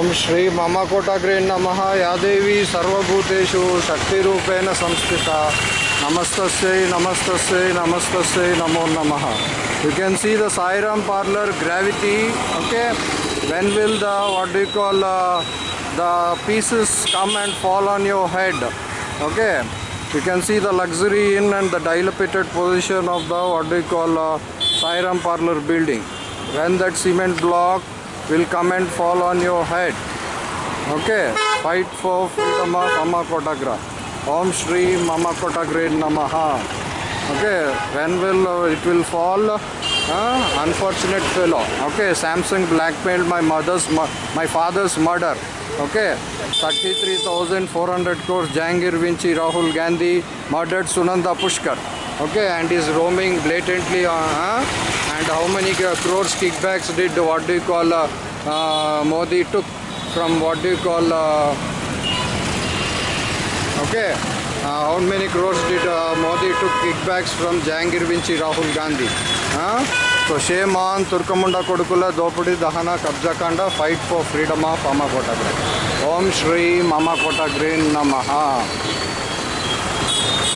ओम श्री मम कोटाग्रेन नम। या देवी सर्वूतेषु शक्ति संस्थिता। नमस्त नमस्त नमस्त नमो नम। You can see the Sairam parlour gravity okay when will the what do call the pieces come and fall on your head okay you can see the luxury in and the developed position of the what do call Sairam parlour building when that cement block will come and fall on your head. Okay? Fight for freedom of mama kotagra om shri mama kotagra namaha. Okay? When will uh, it will fall? Uh, unfortunate fellow. Okay? Samsung blackmailed my mother's my father's murder. Okay? 33400 crores jangir vinci rahul gandhi murdered sunanda pushkar. Okay? And is roaming blatantly uh, and how many uh, crores kickbacks did what do you call uh, modi took from what do you call uh, Okay. Uh, how many crores did uh, Modi took kickbacks from Jahangir Vinci Rahul Gandhi? Huh? So shame on Turkamunda Kodukula Dopudi Dahana Kabjakanda fight for freedom of Mama Kotagre. Om Shri Mama Kotagre Namaha.